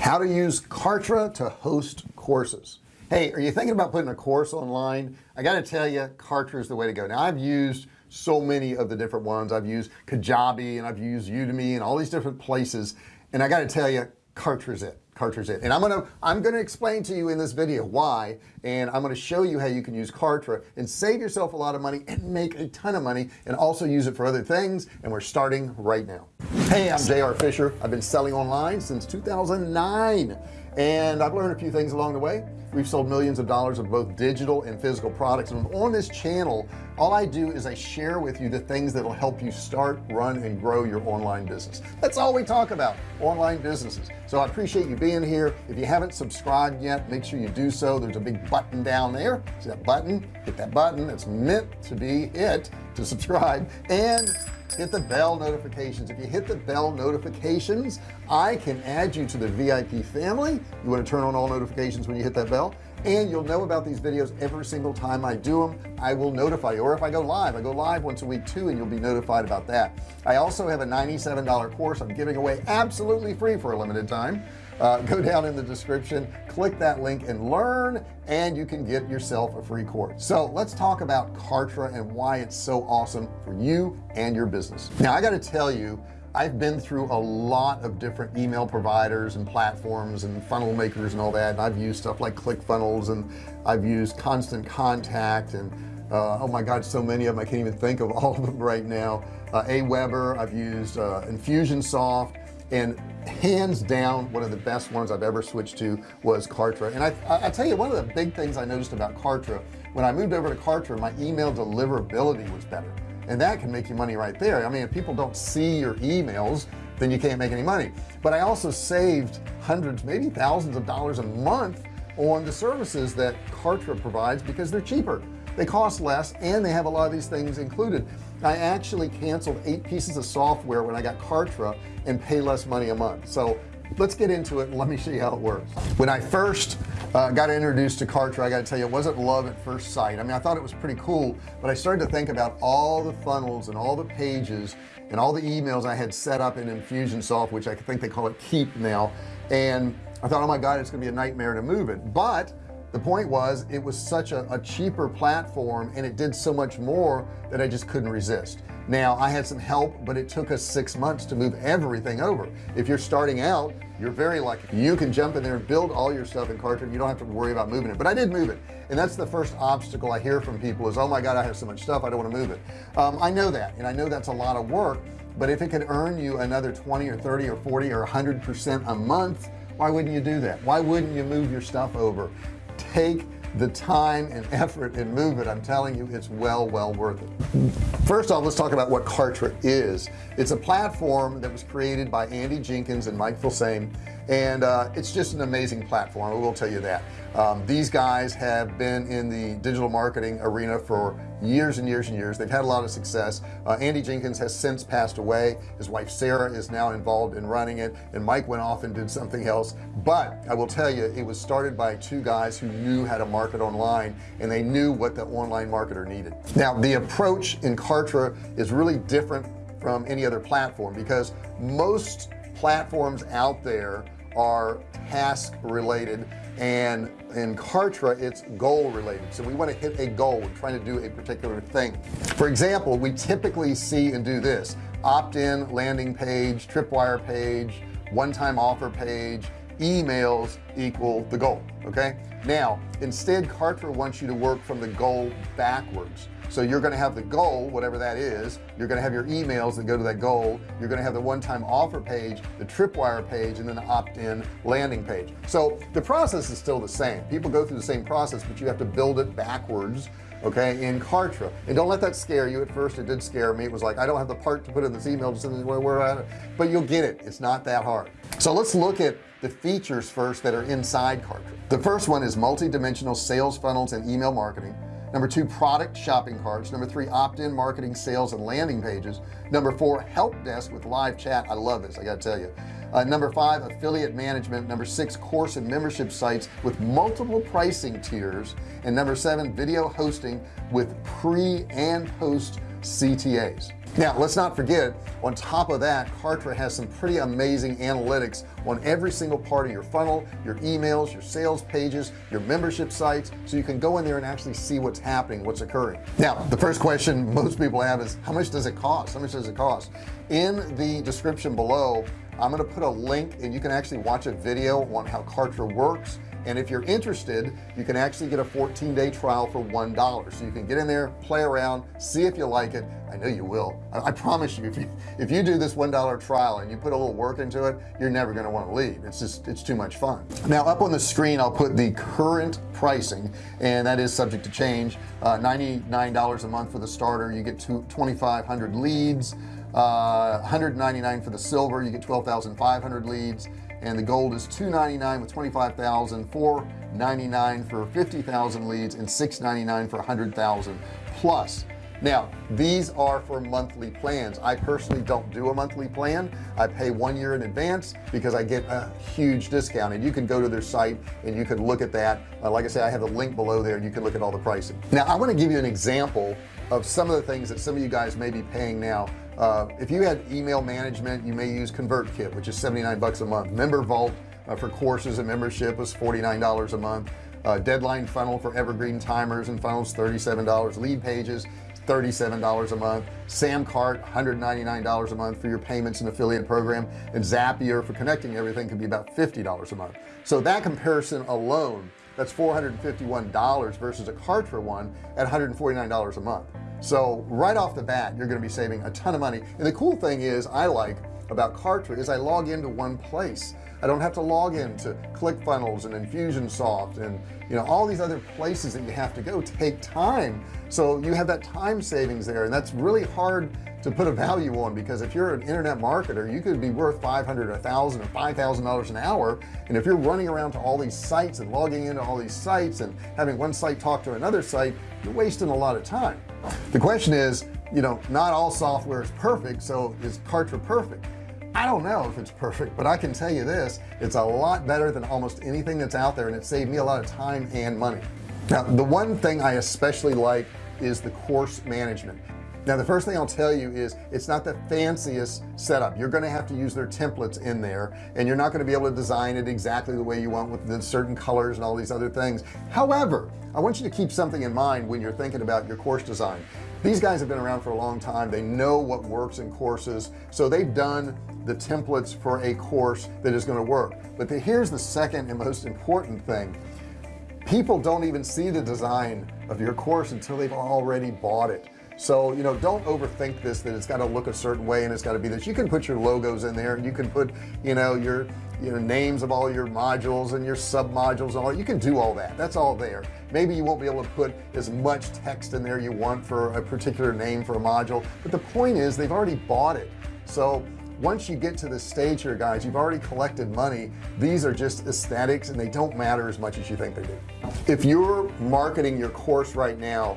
how to use Kartra to host courses. Hey are you thinking about putting a course online? I got to tell you Kartra is the way to go. Now I've used so many of the different ones. I've used Kajabi and I've used Udemy and all these different places. And I got to tell you Kartra it. Kartra's it. And I'm gonna I'm gonna explain to you in this video why. And I'm gonna show you how you can use Kartra and save yourself a lot of money and make a ton of money and also use it for other things. And we're starting right now hey I'm JR Fisher. I've been selling online since 2009 and I've learned a few things along the way we've sold millions of dollars of both digital and physical products. And on this channel all I do is I share with you the things that will help you start run and grow your online business. That's all we talk about online businesses. So I appreciate you being here. If you haven't subscribed yet make sure you do so. There's a big button down there. See that button? Hit that button. It's meant to be it to subscribe. And hit the bell notifications. If you hit the bell notifications I can add you to the VIP family. You want to turn on all notifications when you hit that bell and you'll know about these videos every single time I do them I will notify you or if I go live I go live once a week too and you'll be notified about that. I also have a $97 course I'm giving away absolutely free for a limited time. Uh, go down in the description click that link and learn and you can get yourself a free course. So let's talk about Kartra and why it's so awesome for you and your business. Now I got to tell you I've been through a lot of different email providers and platforms and funnel makers and all that and I've used stuff like ClickFunnels and I've used constant contact and uh, oh my god so many of them I can't even think of all of them right now. Uh, Aweber I've used uh, Infusionsoft and hands down one of the best ones I've ever switched to was Kartra. And I, I tell you one of the big things I noticed about Kartra when I moved over to Kartra my email deliverability was better and that can make you money right there. I mean if people don't see your emails then you can't make any money. But I also saved hundreds maybe thousands of dollars a month on the services that Kartra provides because they're cheaper. They cost less and they have a lot of these things included. I actually canceled eight pieces of software when I got Kartra and pay less money a month. So let's get into it and let me show you how it works. When I first uh, got introduced to Kartra. I got to tell you it wasn't love at first sight. I mean I thought it was pretty cool but I started to think about all the funnels and all the pages and all the emails I had set up in Infusionsoft which I think they call it Keap now. And I thought oh my god it's gonna be a nightmare to move it. But the point was it was such a, a, cheaper platform and it did so much more that I just couldn't resist now I had some help but it took us six months to move everything over. If you're starting out you're very lucky. You can jump in there and build all your stuff in Kartra. You don't have to worry about moving it. But I did move it. And that's the first obstacle I hear from people is oh my god I have so much stuff I don't want to move it. Um, I know that and I know that's a lot of work but if it could earn you another 20 or 30 or 40 or 100 percent a month why wouldn't you do that? Why wouldn't you move your stuff over? Take the time and effort and movement I'm telling you it's well well worth it. First off let's talk about what Kartra is. It's a platform that was created by Andy Jenkins and Mike Filsaime and uh, it's just an amazing platform I will tell you that. Um, these guys have been in the digital marketing arena for years and years and years. They've had a lot of success. Uh, Andy Jenkins has since passed away. His wife Sarah is now involved in running it. And Mike went off and did something else. But I will tell you it was started by two guys who knew how to market online and they knew what the online marketer needed. Now the approach in Kartra is really different from any other platform because most platforms out there are task related and in Kartra it's goal related. So we want to hit a goal we're trying to do a particular thing. For example we typically see and do this. Opt-in landing page tripwire page one-time offer page emails equal the goal okay? Now instead Kartra wants you to work from the goal backwards so you're going to have the goal whatever that is you're going to have your emails that go to that goal you're going to have the one-time offer page the tripwire page and then the opt-in landing page. So the process is still the same. People go through the same process but you have to build it backwards okay in Kartra. And don't let that scare you. At first it did scare me. It was like I don't have the part to put in this email where we're at but you'll get it. It's not that hard. So let's look at the features first that are inside Kartra. The first one is multi-dimensional sales funnels and email marketing number two product shopping carts. Number three opt-in marketing sales and landing pages. Number four help desk with live chat. I love this I gotta tell you. Uh, number five affiliate management. Number six course and membership sites with multiple pricing tiers. And number seven video hosting with pre and post CTAs now let's not forget on top of that Kartra has some pretty amazing analytics on every single part of your funnel your emails your sales pages your membership sites so you can go in there and actually see what's happening what's occurring. Now the first question most people have is how much does it cost? How much does it cost? In the description below I'm going to put a link and you can actually watch a video on how Kartra works and if you're interested you can actually get a 14-day trial for one dollar. So you can get in there play around see if you like it. I know you will. I, I promise you if you if you do this one dollar trial and you put a little work into it you're never going to want to leave. It's just it's too much fun. Now up on the screen I'll put the current pricing and that is subject to change. Uh, $99 a month for the starter. You get 2,500 leads. Uh, 199 for the silver. You get 12,500 leads and the gold is 299 with 25,000 499 for 50,000 leads and 699 for 100,000 plus. Now these are for monthly plans. I personally don't do a monthly plan. I pay one year in advance because I get a huge discount. And you can go to their site and you can look at that. Uh, like I say I have a link below there and you can look at all the pricing. Now I want to give you an example of some of the things that some of you guys may be paying now uh, if you had email management you may use ConvertKit which is 79 bucks a month. Member vault uh, for courses and membership was $49 a month. Uh, deadline funnel for evergreen timers and funnels $37 lead pages $37 a month. Samcart $199 a month for your payments and affiliate program. And Zapier for connecting everything can be about $50 a month. So that comparison alone that's $451 versus a Kartra one at $149 a month. So right off the bat you're going to be saving a ton of money. And the cool thing is I like about Kartra is I log into one place. I don't have to log into ClickFunnels and Infusionsoft and you know all these other places that you have to go take time. So you have that time savings there and that's really hard to put a value on because if you're an internet marketer you could be worth 500 a thousand or five thousand dollars an hour. And if you're running around to all these sites and logging into all these sites and having one site talk to another site you're wasting a lot of time. The question is you know not all software is perfect so is Kartra perfect? I don't know if it's perfect but I can tell you this it's a lot better than almost anything that's out there and it saved me a lot of time and money. Now the one thing I especially like is the course management now the first thing I'll tell you is it's not the fanciest setup. You're going to have to use their templates in there and you're not going to be able to design it exactly the way you want with the certain colors and all these other things. However I want you to keep something in mind when you're thinking about your course design. These guys have been around for a long time. They know what works in courses so they've done the templates for a course that is going to work. But the, here's the second and most important thing. People don't even see the design of your course until they've already bought it so you know don't overthink this that it's got to look a certain way and it's got to be this. You can put your logos in there. And you can put you know your you know names of all your modules and your sub modules and all you can do all that. That's all there. Maybe you won't be able to put as much text in there you want for a particular name for a module but the point is they've already bought it. So once you get to this stage here guys you've already collected money. These are just aesthetics and they don't matter as much as you think they do. If you're marketing your course right now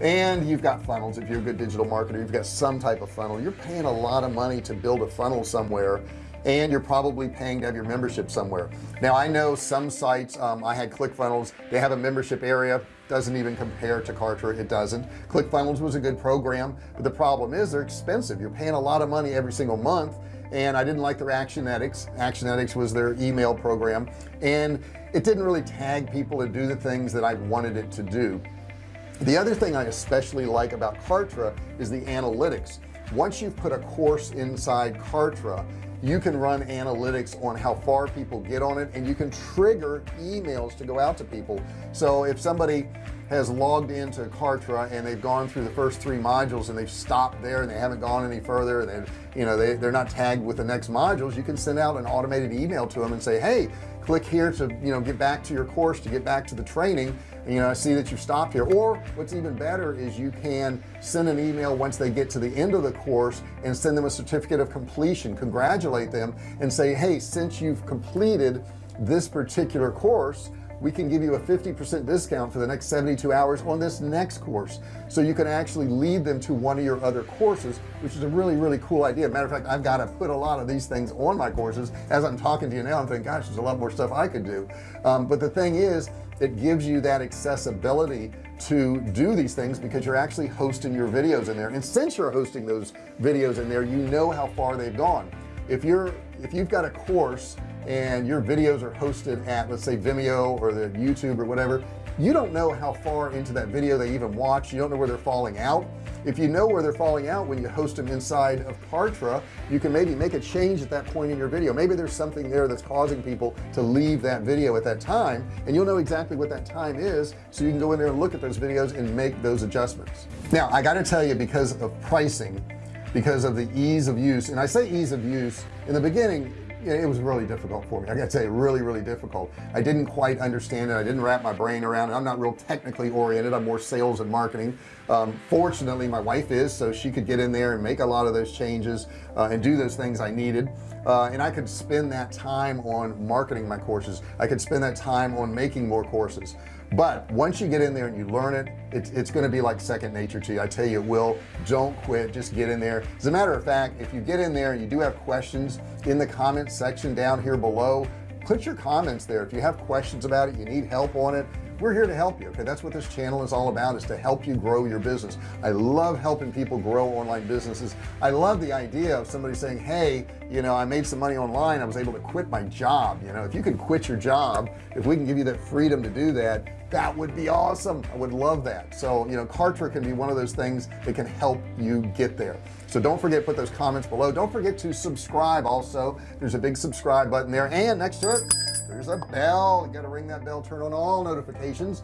and you've got funnels if you're a good digital marketer. You've got some type of funnel. You're paying a lot of money to build a funnel somewhere and you're probably paying to have your membership somewhere. Now I know some sites um, I had ClickFunnels. They have a membership area. Doesn't even compare to Kartra. It doesn't. ClickFunnels was a good program but the problem is they're expensive. You're paying a lot of money every single month and I didn't like their Actionetics. Actionetics was their email program and it didn't really tag people to do the things that I wanted it to do the other thing I especially like about Kartra is the analytics. Once you've put a course inside Kartra you can run analytics on how far people get on it and you can trigger emails to go out to people. So if somebody has logged into Kartra and they've gone through the first three modules and they've stopped there and they haven't gone any further and you know they, they're not tagged with the next modules you can send out an automated email to them and say hey click here to you know get back to your course to get back to the training you know I see that you stopped here. Or what's even better is you can send an email once they get to the end of the course and send them a certificate of completion congratulate them and say hey since you've completed this particular course we can give you a 50% discount for the next 72 hours on this next course. So you can actually lead them to one of your other courses which is a really really cool idea. Matter of fact I've got to put a lot of these things on my courses. As I'm talking to you now I'm thinking gosh there's a lot more stuff I could do. Um, but the thing is it gives you that accessibility to do these things because you're actually hosting your videos in there. And since you're hosting those videos in there you know how far they've gone. If you're if you've got a course and your videos are hosted at let's say Vimeo or the YouTube or whatever you don't know how far into that video they even watch. You don't know where they're falling out. If you know where they're falling out when you host them inside of Kartra you can maybe make a change at that point in your video. Maybe there's something there that's causing people to leave that video at that time and you'll know exactly what that time is so you can go in there and look at those videos and make those adjustments. Now I got to tell you because of pricing because of the ease of use and I say ease of use in the beginning it was really difficult for me. I gotta say really really difficult. I didn't quite understand it. I didn't wrap my brain around it. I'm not real technically oriented. I'm more sales and marketing. Um, fortunately my wife is so she could get in there and make a lot of those changes uh, and do those things I needed. Uh, and I could spend that time on marketing my courses. I could spend that time on making more courses but once you get in there and you learn it it's, it's going to be like second nature to you. I tell you it will. Don't quit. Just get in there. As a matter of fact if you get in there and you do have questions in the comments section down here below put your comments there. If you have questions about it you need help on it we're here to help you okay? That's what this channel is all about is to help you grow your business. I love helping people grow online businesses. I love the idea of somebody saying hey you know I made some money online. I was able to quit my job. You know if you can quit your job if we can give you that freedom to do that that would be awesome. I would love that. So you know Kartra can be one of those things that can help you get there. So don't forget put those comments below. Don't forget to subscribe also. There's a big subscribe button there. And next to it there's a bell. You got to ring that bell turn on all notifications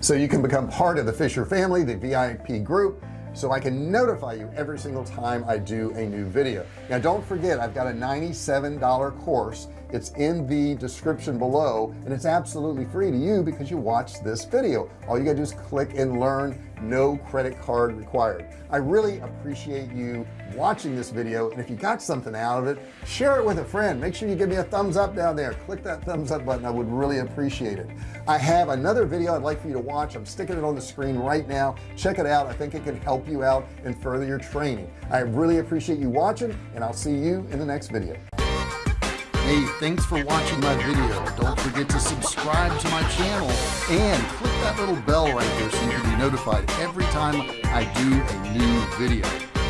so you can become part of the Fisher family the VIP group so I can notify you every single time I do a new video. Now don't forget I've got a $97 course it's in the description below and it's absolutely free to you because you watch this video. All you gotta do is click and learn. No credit card required. I really appreciate you watching this video and if you got something out of it share it with a friend. Make sure you give me a thumbs up down there. Click that thumbs up button. I would really appreciate it. I have another video I'd like for you to watch. I'm sticking it on the screen right now. Check it out. I think it can help you out and further your training. I really appreciate you watching and I'll see you in the next video hey thanks for watching my video. Don't forget to subscribe to my channel and click that little bell right there so you can be notified every time I do a new video.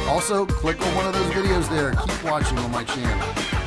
Also click on one of those videos there. Keep watching on my channel